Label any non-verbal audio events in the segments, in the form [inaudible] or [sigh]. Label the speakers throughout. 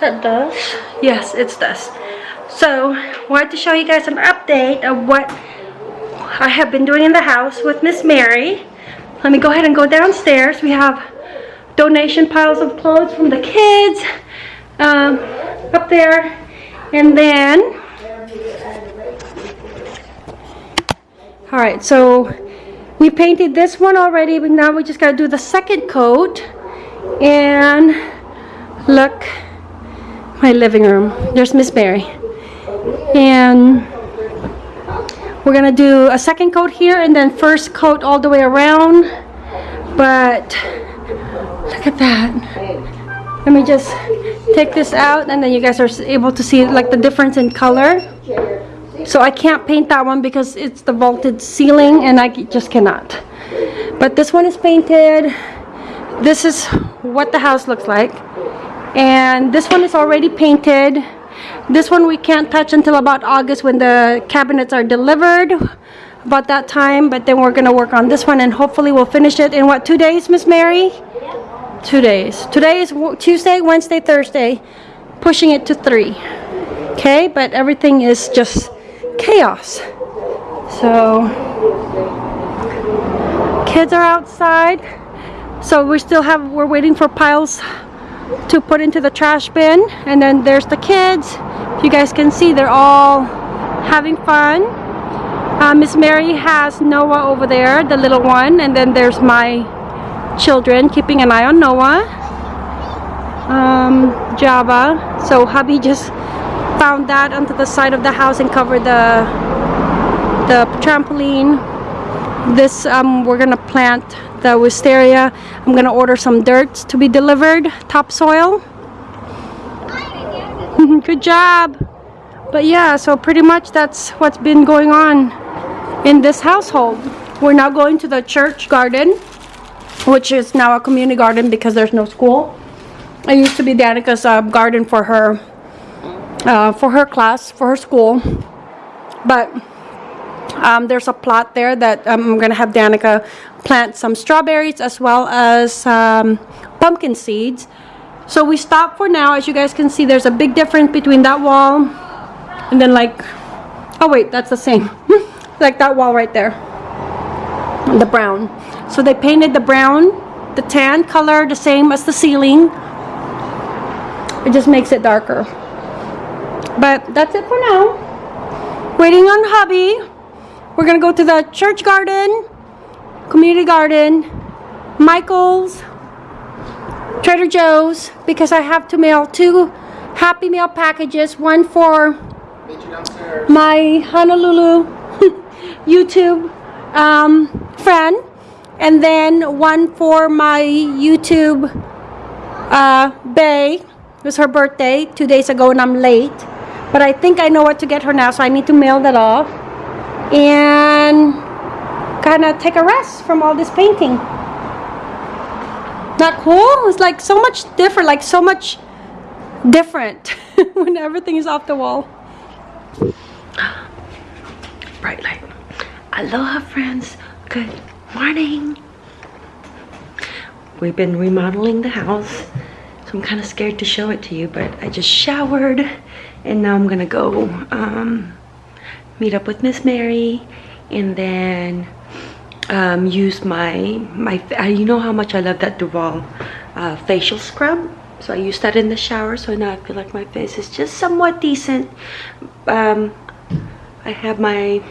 Speaker 1: That does. Yes, it does. So, wanted to show you guys an update of what I have been doing in the house with Miss Mary. Let me go ahead and go downstairs. We have donation piles of clothes from the kids um, up there. And then, all right, so we painted this one already, but now we just gotta do the second coat. And look, my living room. There's Miss Mary. And we're gonna do a second coat here and then first coat all the way around. But look at that. Let me just take this out and then you guys are able to see like the difference in color. So I can't paint that one because it's the vaulted ceiling and I just cannot. But this one is painted. This is what the house looks like. And this one is already painted. This one we can't touch until about August when the cabinets are delivered. About that time, but then we're gonna work on this one and hopefully we'll finish it in what, two days, Miss Mary? Two days. Today is Tuesday, Wednesday, Thursday, pushing it to three. Okay, but everything is just chaos. So, kids are outside. So we still have, we're waiting for piles to put into the trash bin. And then there's the kids. You guys can see they're all having fun. Uh, Miss Mary has Noah over there, the little one. And then there's my children keeping an eye on Noah. Um, Java. So hubby just found that onto the side of the house and covered the the trampoline. This um, we're gonna plant the wisteria. I'm gonna order some dirt to be delivered, topsoil. [laughs] Good job. But yeah, so pretty much that's what's been going on in this household. We're now going to the church garden, which is now a community garden because there's no school. It used to be Danica's uh, garden for her, uh, for her class, for her school. But um, there's a plot there that um, I'm going to have Danica plant some strawberries as well as um, pumpkin seeds. So we stop for now. As you guys can see, there's a big difference between that wall and then like, oh wait, that's the same. [laughs] like that wall right there, the brown. So they painted the brown, the tan color, the same as the ceiling. It just makes it darker. But that's it for now. Waiting on hubby. We're gonna go to the church garden, community garden, Michael's, Trader Joe's, because I have to mail two Happy Meal packages, one for my Honolulu [laughs] YouTube um, friend, and then one for my YouTube uh, Bay. It was her birthday two days ago and I'm late. But I think I know what to get her now, so I need to mail that off. And kind of take a rest from all this painting. Not cool? It's like so much different, like so much different [laughs] when everything is off the wall. Bright light. Aloha friends. Good morning. We've been remodeling the house. So I'm kind of scared to show it to you, but I just showered and now I'm gonna go um, meet up with Miss Mary and then um, use my, my uh, you know how much I love that Duval uh, facial scrub. So I used that in the shower, so now I feel like my face is just somewhat decent. Um, I have my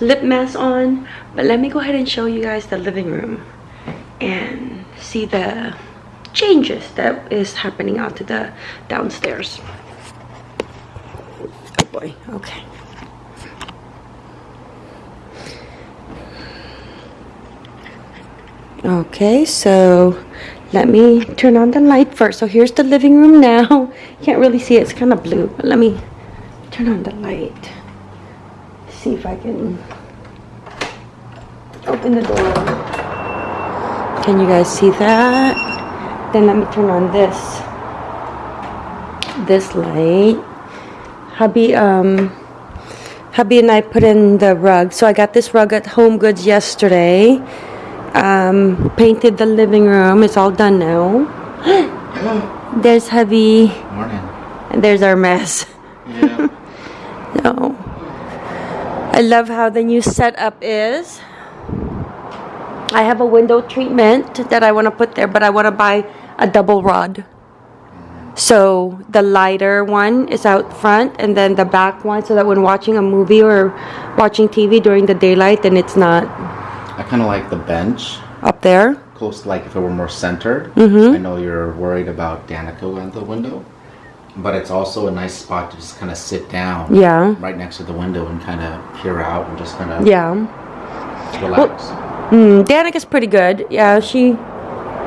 Speaker 1: lip mask on, but let me go ahead and show you guys the living room and see the changes that is happening out to the downstairs. Oh boy, okay. Okay, so let me turn on the light first. So here's the living room now. [laughs] Can't really see it, it's kind of blue, but let me turn on the light. See if I can open the door. Can you guys see that? Then let me turn on this this light. Hubby um hubby and I put in the rug. So I got this rug at Home Goods yesterday. Um, painted the living room. It's all done now. [gasps]
Speaker 2: There's heavy.
Speaker 3: Morning.
Speaker 2: And there's our mess.
Speaker 3: Yeah. [laughs]
Speaker 2: No. I love how the new setup is. I have a window treatment that I want to put there, but I want to buy a double rod. So the lighter one is out front, and then the back one, so that when watching a movie or watching TV during the daylight, then it's not
Speaker 3: I kind of like the bench,
Speaker 2: up there.
Speaker 3: close like if it were more centered.
Speaker 2: Mm-hmm.
Speaker 3: I know you're worried about Danica and the window, but it's also a nice spot to just kind of sit down.
Speaker 2: Yeah.
Speaker 3: Right next to the window and kind of peer out and just kind of
Speaker 2: Yeah.
Speaker 3: relax.
Speaker 2: Mm, Danica's pretty good. Yeah, she.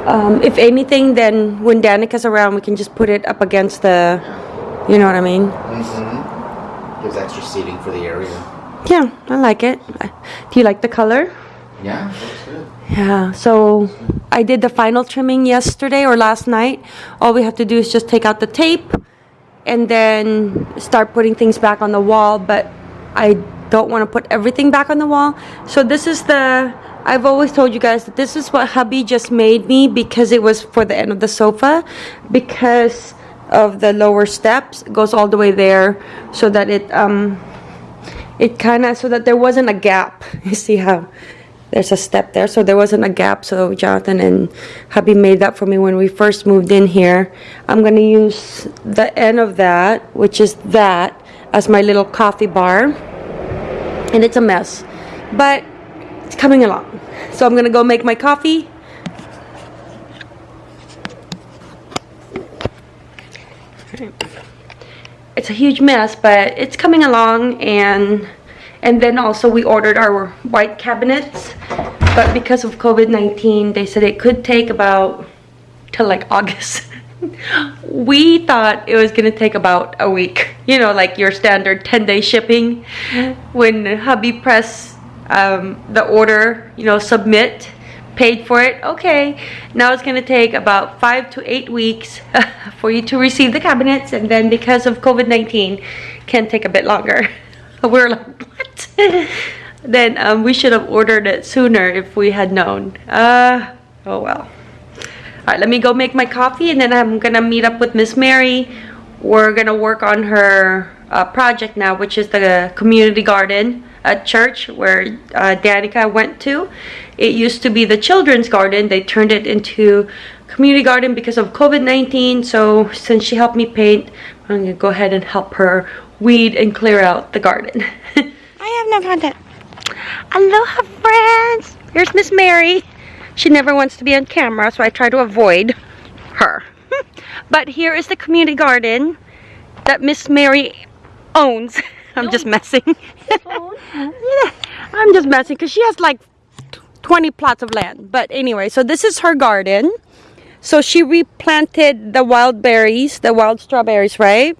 Speaker 2: Um, if anything, then when Danica's around, we can just put it up against the. You know what I mean?
Speaker 3: mm-hmm. Gives extra seating for the area.
Speaker 2: Yeah, I like it. Do you like the color?
Speaker 3: Yeah.
Speaker 2: Yeah, so I did the final trimming yesterday or last night. All we have to do is just take out the tape and then start putting things back on the wall, but I don't want to put everything back on the wall. So this is the I've always told you guys that this is what hubby just made me because it was for the end of the sofa because of the lower steps it goes all the way there so that it um it kind of so that there wasn't a gap. [laughs] You see how there's a step there, so there wasn't a gap. So Jonathan and hubby made that for me when we first moved in here. I'm gonna use the end of that, which is that, as my little coffee bar, and it's a mess, but it's coming along. So I'm gonna go make my coffee. it's a huge mess, but it's coming along and and then also we ordered our white cabinets, but because of COVID-19, they said it could take about till like August. [laughs] we thought it was gonna take about a week, you know, like your standard 10-day shipping. When hubby pressed um, the order, you know, submit, paid for it. Okay, now it's gonna take about five to eight weeks [laughs] for you to receive the cabinets, and then because of COVID 19, can take a bit longer. [laughs] We're like, what? [laughs] then um, we should have ordered it sooner if we had known. Uh, oh well. All right, let me go make my coffee, and then I'm gonna meet up with Miss Mary. We're gonna work on her uh, project now, which is the community garden at church where uh, Danica went to. It used to be the children's garden. They turned it into community garden because of COVID-19. So since she helped me paint, I'm gonna go ahead and help her weed and clear out the garden. [laughs] No content. Aloha friends! Here's Miss Mary. She never wants to be on camera, so I try to avoid her. [laughs] but here is the community garden that Miss Mary owns. [laughs] [laughs] I'm just messing. I'm just messing because she has like 20 plots of land. But anyway, so this is her garden. So she replanted the wild berries, the wild strawberries, right?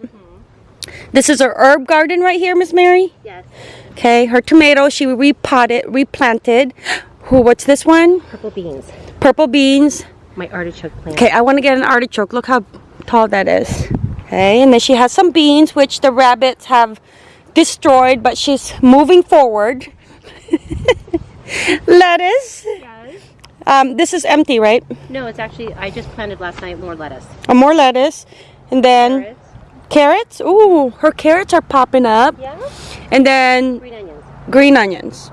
Speaker 2: This is her herb garden right here, Miss Mary?
Speaker 4: Yes.
Speaker 2: Okay, her tomatoes she repotted, replanted. Who, what's this one?
Speaker 4: Purple beans.
Speaker 2: Purple beans.
Speaker 4: My artichoke plant.
Speaker 2: Okay, I want to get an artichoke. Look how tall that is. Okay, and then she has some beans which the rabbits have destroyed, but she's moving forward. [laughs] Lettuce.
Speaker 4: Yes.
Speaker 2: Um, this is empty, right?
Speaker 4: No, it's actually, I just planted last night more lettuce.
Speaker 2: Uh, more lettuce. And then
Speaker 4: Carrots.
Speaker 2: carrots. Ooh, her carrots are popping up.
Speaker 4: Yeah.
Speaker 2: And then
Speaker 4: Green onions.
Speaker 2: green onions.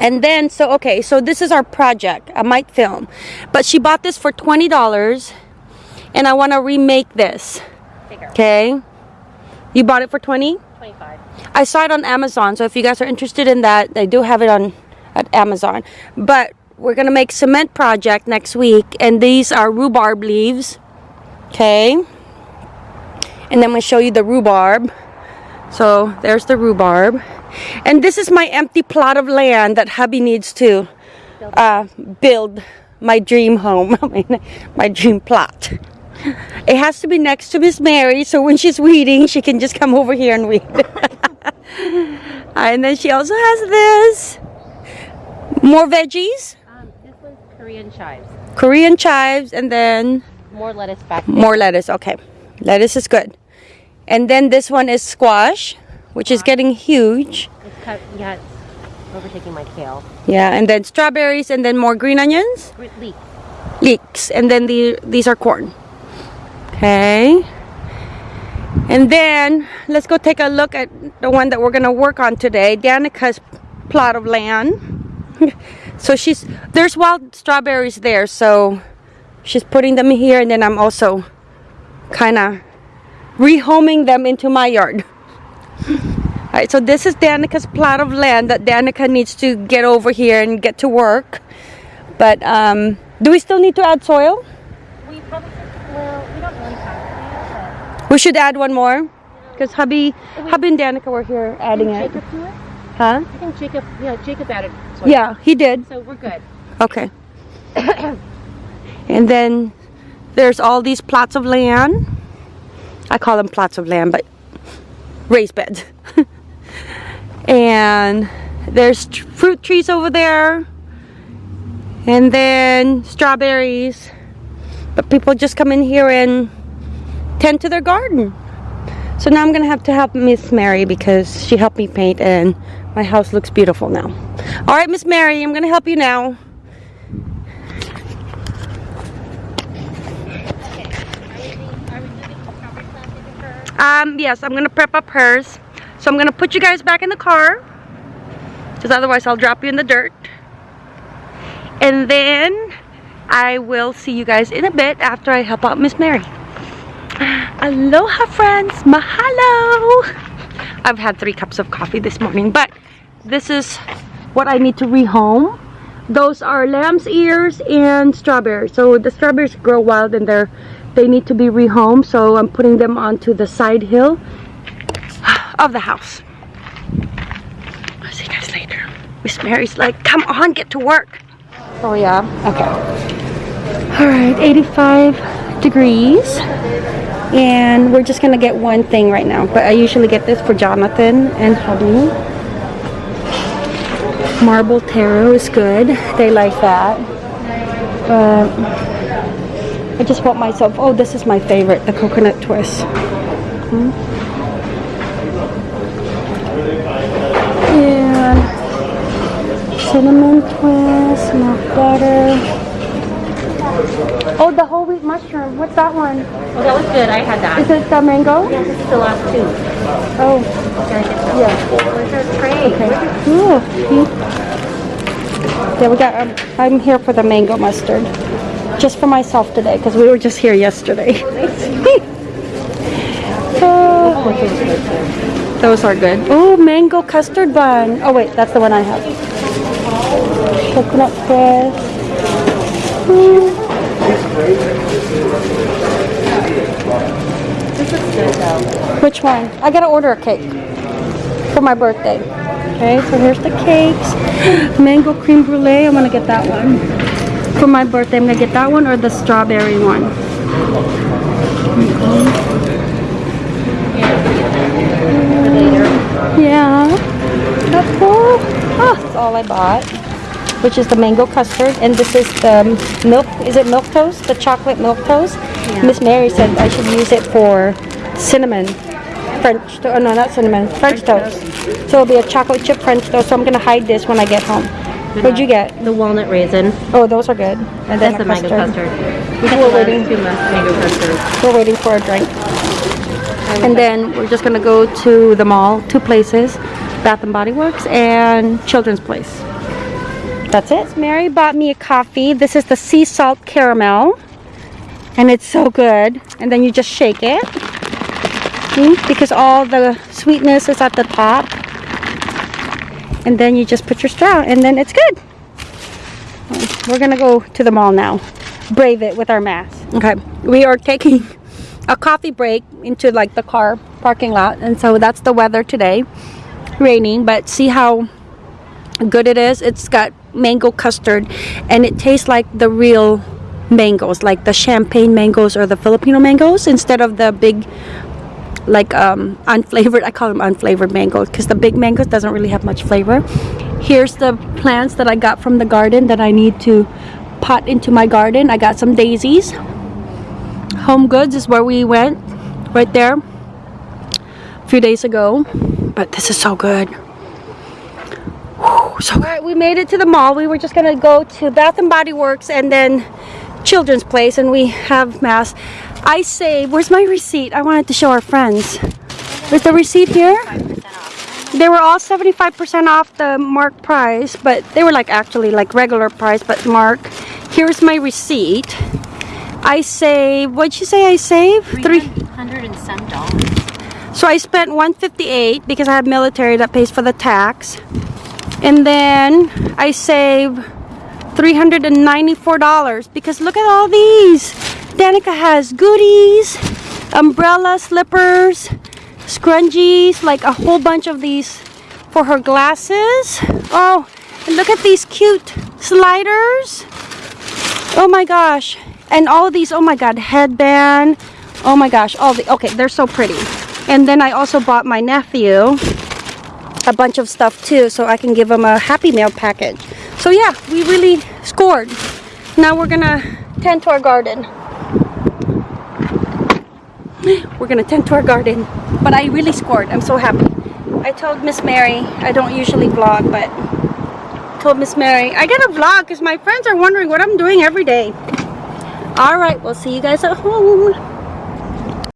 Speaker 2: And then, so, okay, so this is our project. I might film. But she bought this for $20. And I want to remake this. Okay. You bought it for 20?
Speaker 4: 25.
Speaker 2: I saw it on Amazon, so if you guys are interested in that, they do have it on at Amazon. But we're gonna make cement project next week, and these are rhubarb leaves. Okay. And then I'm gonna show you the rhubarb. So there's the rhubarb, and this is my empty plot of land that hubby needs to uh, build my dream home, [laughs] I mean, my dream plot. It has to be next to Miss Mary, so when she's weeding, she can just come over here and weed. [laughs] and then she also has this. More veggies,
Speaker 4: Um, this one's Korean chives.
Speaker 2: Korean chives, and then
Speaker 4: More lettuce back there.
Speaker 2: more lettuce. Okay, lettuce is good. And then this one is squash, which is getting huge.
Speaker 4: It's cut, yeah, it's overtaking my kale.
Speaker 2: Yeah, and then strawberries, and then more green onions,
Speaker 4: Grit leek.
Speaker 2: leeks, and then the these are corn.
Speaker 1: Okay. And then let's go take a look at the one that we're gonna work on today. Danica's plot of land. [laughs] so she's there's wild strawberries there, so she's putting them here, and then I'm also kind of rehoming them into my yard. [laughs] All right, so this is Danica's plot of land that Danica needs to get over here and get to work. But um, do we still need to add soil?
Speaker 4: We probably should, well, we don't really have to,
Speaker 1: We should add one more. Because hubby, hubby and Danica were here adding it.
Speaker 4: Jacob do it?
Speaker 1: Huh?
Speaker 4: I think Jacob, yeah, Jacob added. soil.
Speaker 1: Yeah, he did.
Speaker 4: So we're good.
Speaker 1: Okay. [coughs] and then there's all these plots of land. I call them plots of land, but raised beds. [laughs] and there's fruit trees over there. And then strawberries. But people just come in here and tend to their garden. So now I'm gonna have to help Miss Mary because she helped me paint and my house looks beautiful now. All right, Miss Mary, I'm gonna help you now. Um, yes, I'm gonna prep up hers. So I'm gonna put you guys back in the car. Because otherwise I'll drop you in the dirt. And then I will see you guys in a bit after I help out Miss Mary. [sighs] Aloha friends, mahalo! I've had three cups of coffee this morning, but this is what I need to rehome. Those are lamb's ears and strawberries. So the strawberries grow wild and they're they need to be rehomed. So I'm putting them onto the side hill of the house. I'll see you guys later. Miss Mary's like, come on, get to work. Oh yeah, okay. All right, 85 degrees. And we're just gonna get one thing right now. But I usually get this for Jonathan and hubby. Marble taro is good. They like that. But I just bought myself, oh, this is my favorite, the coconut twist. Hmm. And cinnamon twist, milk butter. Oh, the whole wheat mushroom. What's that one?
Speaker 4: Oh, that was good. I had that.
Speaker 1: Is it the mango?
Speaker 4: Yeah, this is the last two.
Speaker 1: Oh,
Speaker 4: Can I get that?
Speaker 1: yeah.
Speaker 4: Where's our tray?
Speaker 1: Okay. Ooh, Yeah, we got. Um, I'm here for the mango mustard, just for myself today, because we were just here yesterday. [laughs] Uh, those are good. Oh, mango custard bun. Oh wait, that's the one I have. Coconut twist. Mm. Which one? I gotta order a cake for my birthday. Okay, so here's the cakes. [gasps] Mango cream brulee, I'm gonna get that one. For my birthday, I'm gonna get that one or the strawberry one. Yeah. That's cool. Oh, that's all I bought. Which is the mango custard, and this is the milk. Is it milk toast? The chocolate milk toast. Miss Mary said I should use it for cinnamon French. To- oh no, not cinnamon. French toast. So it'll be a chocolate chip French toast. So I'm gonna hide this when I get home. What'd you get?
Speaker 4: The walnut raisin.
Speaker 1: Oh, those are good. And then
Speaker 4: That's the mango custard. We
Speaker 1: We're waiting.
Speaker 4: two ma- mango.
Speaker 1: We're waiting for a drink. And then we're just gonna go to the mall, two places, Bath and Body Works and Children's Place. That's it. Mary bought me a coffee. This is the sea salt caramel. And it's so good. And then you just shake it. See? Because all the sweetness is at the top. And then you just put your straw and then it's good. We're gonna go to the mall now. Brave it with our mask. Okay. We are taking a coffee break into like the car parking lot and so that's the weather today raining but see how good it is it's got mango custard and it tastes like the real mangoes like the champagne mangoes or the filipino mangoes instead of the big like um unflavored i call them unflavored mangoes because the big mangoes doesn't really have much flavor here's the plants that i got from the garden that i need to pot into my garden i got some daisies Home Goods is where we went, right there, a few days ago. But this is so good. Whew, so. All right, we made it to the mall. We were just gonna go to Bath and Body Works and then Children's Place, and we have mass. I saved, where's my receipt? I wanted to show our friends. Is the receipt here? They were all 75% off the mark price, but they were like actually like regular price, but mark. Here's my receipt. I save, what'd you say I save?
Speaker 4: 300 and some dollars.
Speaker 1: So I spent 158 because I have military that pays for the tax. And then I save $394 because look at all these. Danica has goodies, umbrella, slippers, scrunchies, like a whole bunch of these for her glasses. Oh, and look at these cute sliders. Oh my gosh. And all of these, oh my god, headband. Oh my gosh, all the, okay, they're so pretty. And then I also bought my nephew a bunch of stuff too, so I can give him a Happy Meal package. So yeah, we really scored. Now we're gonna tend to our garden. We're gonna tend to our garden. But I really scored, I'm so happy. I told Miss Mary, I don't usually vlog, but told Miss Mary, I gotta vlog because my friends are wondering what I'm doing every day. All right, we'll see you guys at home.